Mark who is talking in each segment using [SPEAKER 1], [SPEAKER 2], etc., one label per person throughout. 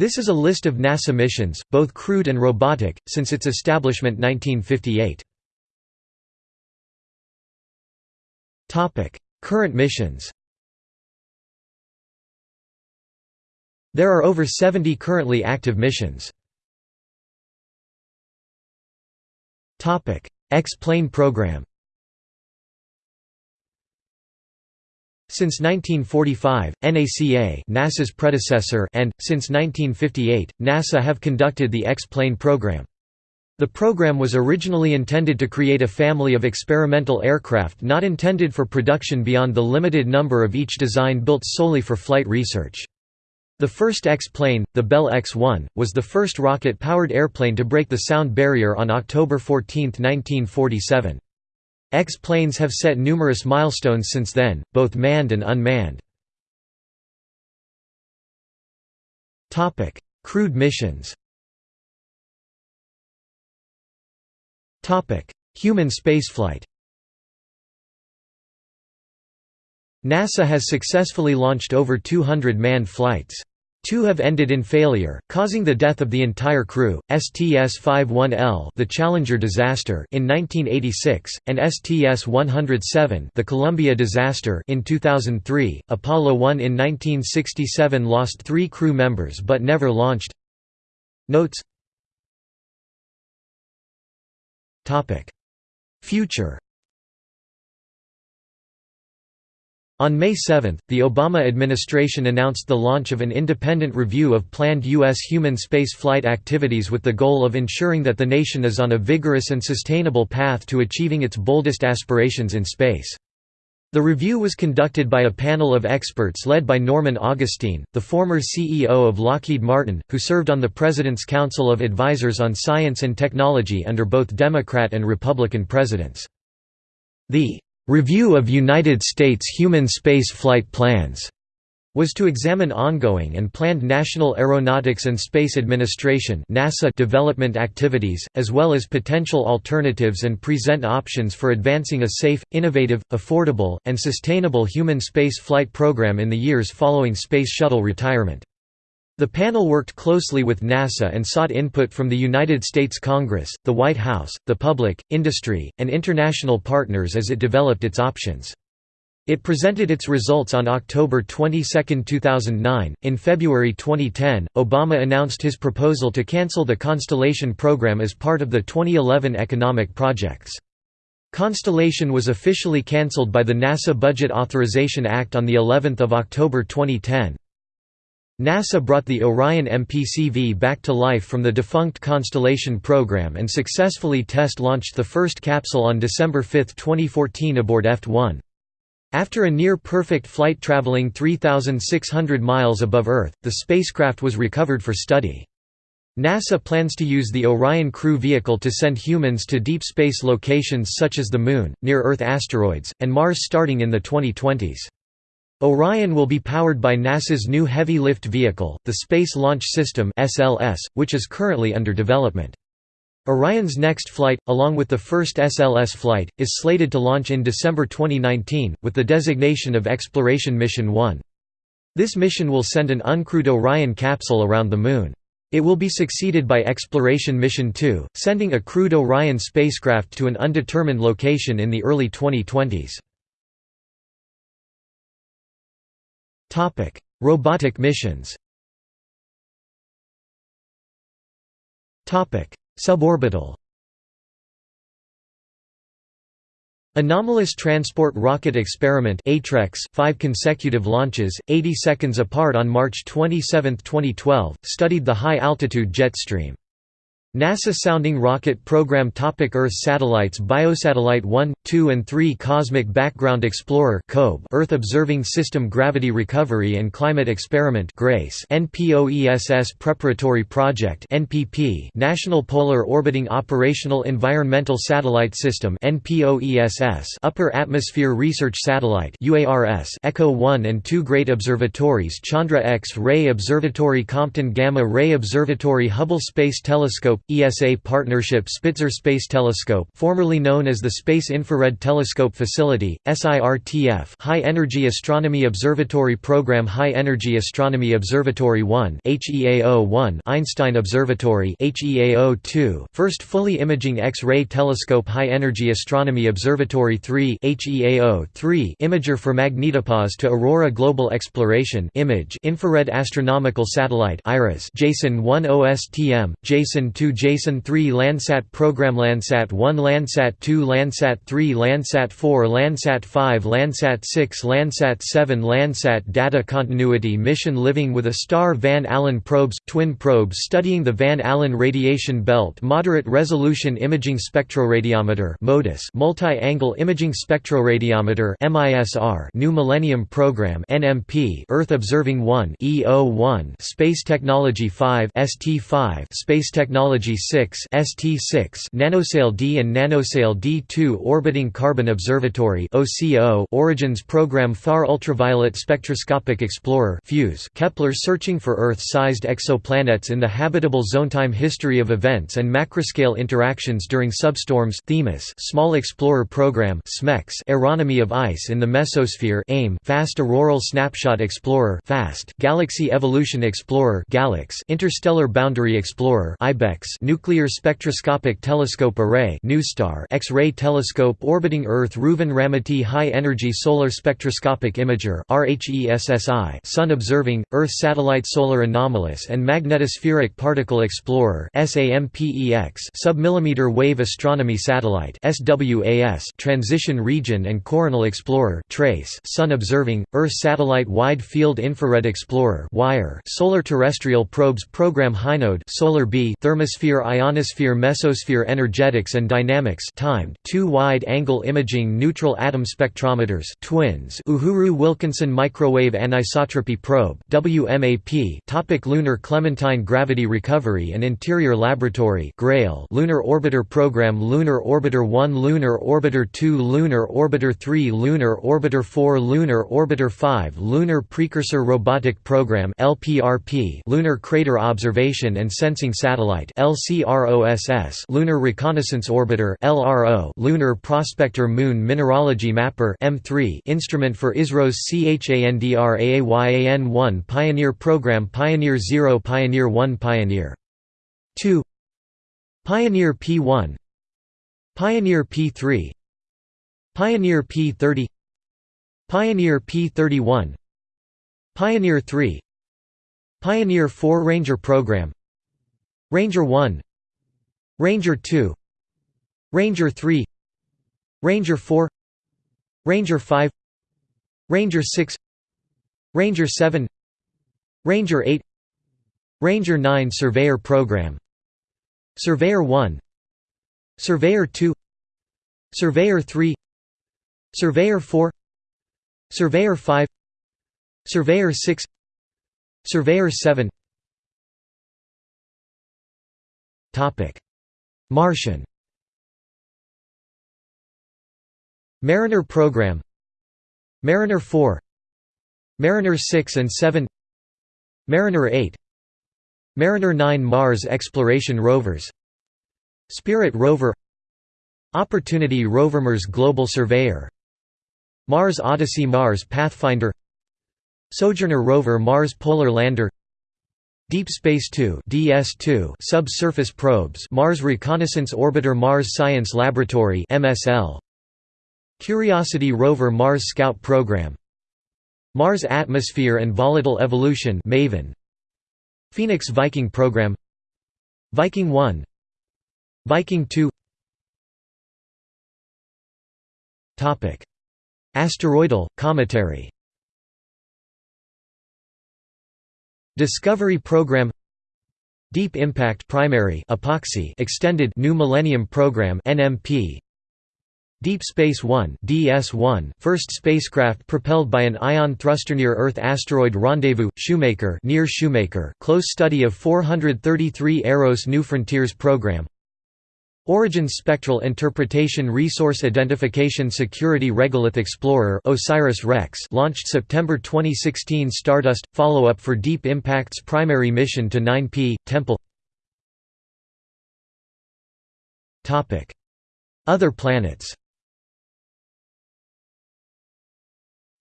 [SPEAKER 1] This is a list of NASA missions, both crewed and robotic, since its establishment 1958. Current missions There are over 70 currently active missions. X-plane program Since 1945, NACA NASA's predecessor and, since 1958, NASA have conducted the X-plane program. The program was originally intended to create a family of experimental aircraft not intended for production beyond the limited number of each design built solely for flight research. The first X-plane, the Bell X-1, was the first rocket-powered airplane to break the sound barrier on October 14, 1947. X-planes have set numerous milestones since then, both manned and unmanned. Crewed missions Human spaceflight NASA has successfully launched over 200 manned flights. Two have ended in failure, causing the death of the entire crew, STS-51L the Challenger disaster in 1986, and STS-107 the Columbia disaster in 2003. Apollo 1 in 1967 lost three crew members but never launched. Notes Future On May 7, the Obama administration announced the launch of an independent review of planned U.S. human space flight activities with the goal of ensuring that the nation is on a vigorous and sustainable path to achieving its boldest aspirations in space. The review was conducted by a panel of experts led by Norman Augustine, the former CEO of Lockheed Martin, who served on the President's Council of Advisors on Science and Technology under both Democrat and Republican presidents. The "'Review of United States Human Space Flight Plans' was to examine ongoing and planned National Aeronautics and Space Administration NASA development activities, as well as potential alternatives and present options for advancing a safe, innovative, affordable, and sustainable human space flight program in the years following Space Shuttle retirement. The panel worked closely with NASA and sought input from the United States Congress, the White House, the public, industry, and international partners as it developed its options. It presented its results on October 22, 2009. In February 2010, Obama announced his proposal to cancel the Constellation program as part of the 2011 economic projects. Constellation was officially cancelled by the NASA Budget Authorization Act on the 11th of October 2010. NASA brought the Orion MPCV back to life from the defunct Constellation program and successfully test-launched the first capsule on December 5, 2014 aboard EFT-1. After a near-perfect flight traveling 3,600 miles above Earth, the spacecraft was recovered for study. NASA plans to use the Orion crew vehicle to send humans to deep space locations such as the Moon, near-Earth asteroids, and Mars starting in the 2020s. Orion will be powered by NASA's new Heavy Lift Vehicle, the Space Launch System (SLS), which is currently under development. Orion's next flight, along with the first SLS flight, is slated to launch in December 2019, with the designation of Exploration Mission 1. This mission will send an uncrewed Orion capsule around the Moon. It will be succeeded by Exploration Mission 2, sending a crewed Orion spacecraft to an undetermined location in the early 2020s. Topic: Robotic missions. Topic: Suborbital. Anomalous Transport Rocket Experiment (ATREX), 5 consecutive launches, 80 seconds apart on March 27, 2012, studied the high-altitude jet stream. NASA Sounding Rocket Program Topic Earth Satellites Biosatellite 1, 2 and 3 Cosmic Background Explorer Earth Observing System Gravity Recovery and Climate Experiment GRACE NPOESS Preparatory Project NPP National Polar Orbiting Operational Environmental Satellite System NPOESS Upper Atmosphere Research Satellite UARS ECHO 1 and 2 Great Observatories Chandra X-ray Observatory Compton Gamma Ray Observatory Hubble Space Telescope Telescope ESA Partnership Spitzer Space Telescope formerly known as the Space Infrared Telescope Facility SIRTF High Energy Astronomy Observatory Program High Energy Astronomy Observatory 1 HEAO-1 Einstein Observatory HEAO-2 First fully imaging X-ray telescope High Energy Astronomy Observatory 3 HEAO-3 Imager for magnetopause to Aurora Global Exploration Image Infrared Astronomical Satellite IRAS JASON 1 OSTM JASON 2 JASON 3 Landsat Program Landsat 1 Landsat 2 Landsat 3 Landsat 4 Landsat 5 Landsat 6 Landsat 7 Landsat Data Continuity Mission Living with a Star Van Allen probes twin probes studying the Van Allen radiation belt Moderate Resolution Imaging Spectroradiometer Multi-Angle Imaging Spectroradiometer New Millennium Program NMP Earth Observing 1 EO1 Space Technology 5 ST5 Space Technology 6 ST6 NanoSail-D and NanoSail-D2 Orbiting Carbon Observatory OCO Origins Program Far Ultraviolet Spectroscopic Explorer FUSE Kepler searching for Earth-sized exoplanets in the habitable zone Time history of events and macroscale interactions during substorms Themis Small Explorer Program SMEX Aeronomy of ice in the mesosphere AIM Fast Auroral Snapshot Explorer FAST Galaxy Evolution Explorer GALEX Interstellar Boundary Explorer IBEX Nuclear Spectroscopic Telescope Array X-ray Telescope orbiting Earth Reuven Ramati High Energy Solar Spectroscopic Imager Sun Observing Earth Satellite Solar Anomalous and Magnetospheric Particle Explorer Submillimeter Wave Astronomy Satellite Transition Region and Coronal Explorer TRACE Sun Observing Earth Satellite Wide Field Infrared Explorer Solar Terrestrial Probes Program HINODE Solar B Thermosphere Ionosphere Mesosphere Energetics and Dynamics timed two wide-angle imaging neutral atom spectrometers twins Uhuru Wilkinson Microwave Anisotropy Probe WMAP Topic Lunar Clementine Gravity Recovery and Interior Laboratory GRAIL Lunar Orbiter Program Lunar Orbiter 1 Lunar Orbiter 2 Lunar Orbiter 3 Lunar Orbiter 4 Lunar Orbiter 5 Lunar Precursor Robotic Program LPRP Lunar Crater Observation and Sensing Satellite LCROSS Lunar Reconnaissance Orbiter LRO Lunar Prospector Moon Mineralogy Mapper M3 Instrument for ISRO's Chandrayaan-1 Pioneer Program Pioneer 0 Pioneer 1 Pioneer 2 Pioneer P1 Pioneer P3 Pioneer P30 Pioneer P31 Pioneer 3 Pioneer 4 Ranger Program Ranger 1 Ranger 2 Ranger 3 Ranger 4 Ranger 5 Ranger 6 Ranger 7 Ranger 8 Ranger 9 Surveyor Program Surveyor 1 Surveyor 2 Surveyor 3 Surveyor 4 Surveyor 5 Surveyor 6 Surveyor 7 Martian. Mariner Program. Mariner 4 Mariner 6 and 7 Mariner 8 Mariner 9 Mars Exploration Rovers. Spirit Rover. Opportunity Rover Mars Global Surveyor. Mars Odyssey Mars Pathfinder. Sojourner Rover Mars Polar Lander Deep Space 2 DS2 Subsurface Probes Mars Reconnaissance Orbiter Mars Science Laboratory MSL Curiosity Rover Mars Scout Program. Mars Atmosphere and Volatile Evolution MAVEN Phoenix Viking Program. Viking 1 Viking 2 Topic. Asteroidal cometary Discovery Program Deep Impact Primary EPOXI Extended New Millennium Program NMP Deep Space 1 DS1 first spacecraft propelled by an ion thruster near Earth asteroid rendezvous Shoemaker near Shoemaker. Close study of 433 Eros New Frontiers program Origins Spectral Interpretation Resource Identification Security Regolith Explorer OSIRIS-REx launched September 2016 Stardust – follow-up for Deep Impact's primary mission to 9P, Tempel Other planets.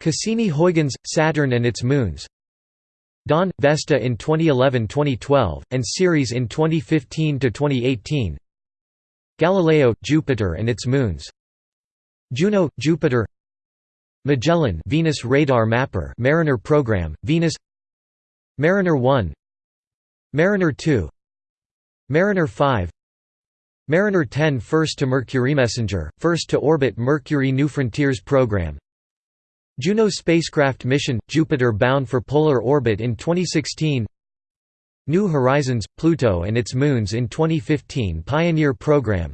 [SPEAKER 1] Cassini-Huygens – Saturn and its moons. Dawn – Vesta in 2011–2012, and Ceres in 2015–2018 Galileo – Jupiter and its moons. Juno – Jupiter. Magellan Venus Radar Mapper Mariner program, Venus. Mariner 1 Mariner 2 Mariner 5 Mariner 10 First to Mercury Messenger, first to orbit Mercury New Frontiers program. Juno spacecraft mission – Jupiter bound for polar orbit in 2016 New Horizons – Pluto and its moons in 2015 Pioneer program.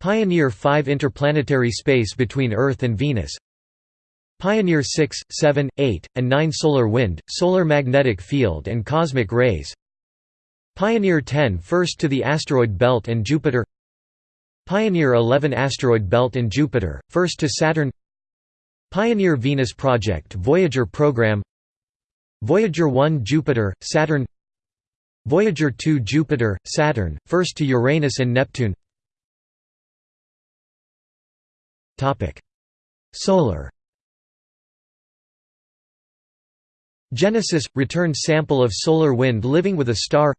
[SPEAKER 1] Pioneer 5 interplanetary space between Earth and Venus. Pioneer 6, 7, 8, and 9 Solar wind, solar magnetic field and cosmic rays. Pioneer 10 first to the asteroid belt and Jupiter. Pioneer 11 asteroid belt and Jupiter, first to Saturn. Pioneer Venus Project Voyager program. Voyager 1 Jupiter, Saturn Voyager 2 Jupiter, Saturn, first to Uranus and Neptune. Solar. Genesis – returned sample of solar wind living with a star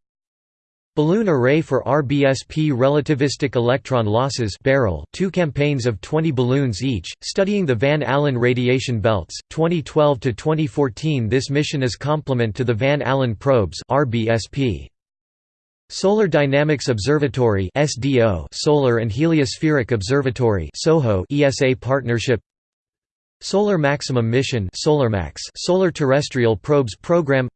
[SPEAKER 1] Balloon Array for RBSP Relativistic Electron Losses barrel two campaigns of 20 balloons each, studying the Van Allen radiation belts, 2012–2014 This mission is complement to the Van Allen probes RBSP. Solar Dynamics Observatory SDO Solar and Heliospheric Observatory SOHO ESA partnership Solar Maximum Mission Solar Terrestrial Probes Program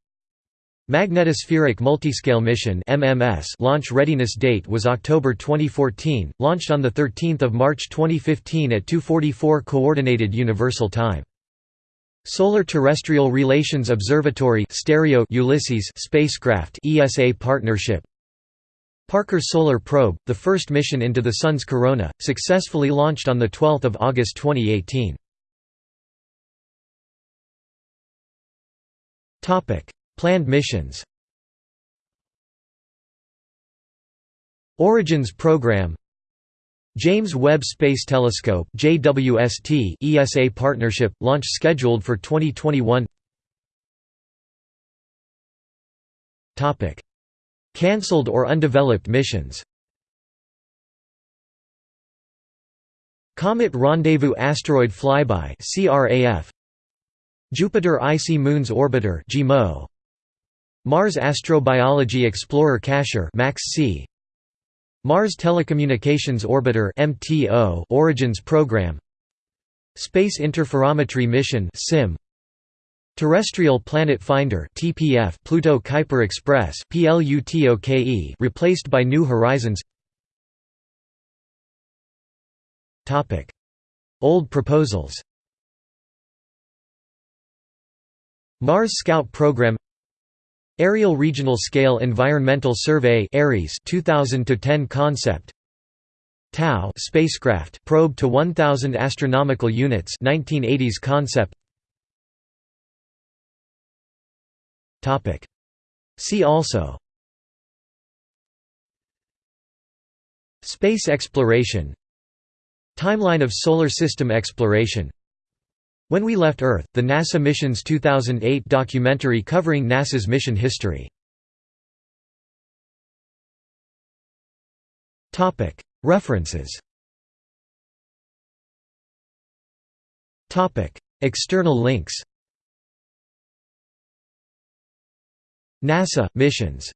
[SPEAKER 1] Magnetospheric Multiscale Mission MMS launch readiness date was October 2014, launched on 13 March 2015 at 2.44 Coordinated Universal Time. Solar Terrestrial Relations Observatory Stereo Ulysses spacecraft ESA partnership Parker Solar Probe, the first mission into the Sun's corona, successfully launched on 12 August 2018. Planned missions. Origins program. James Webb Space Telescope JWST ESA partnership launch scheduled for 2021 Topic. Cancelled or undeveloped missions. Comet Rendezvous Asteroid Flyby CRAF Jupiter Icy Moons Orbiter JIMO Mars Astrobiology Explorer Cacher MAX-C Mars Telecommunications Orbiter MTO Origins Program. Space Interferometry Mission SIM Terrestrial Planet Finder TPF Pluto Kuiper Express PLUTOKE replaced by New Horizons. Topic. Old proposals. Mars Scout Program Aerial Regional Scale Environmental Survey ARES 2010 concept. TAU spacecraft probe to 1000 astronomical units 1980s concept. Topic. See also. Space exploration. Timeline of Solar System exploration when We Left Earth, the NASA Missions 2008 documentary covering NASA's mission history. References. External links. NASA missions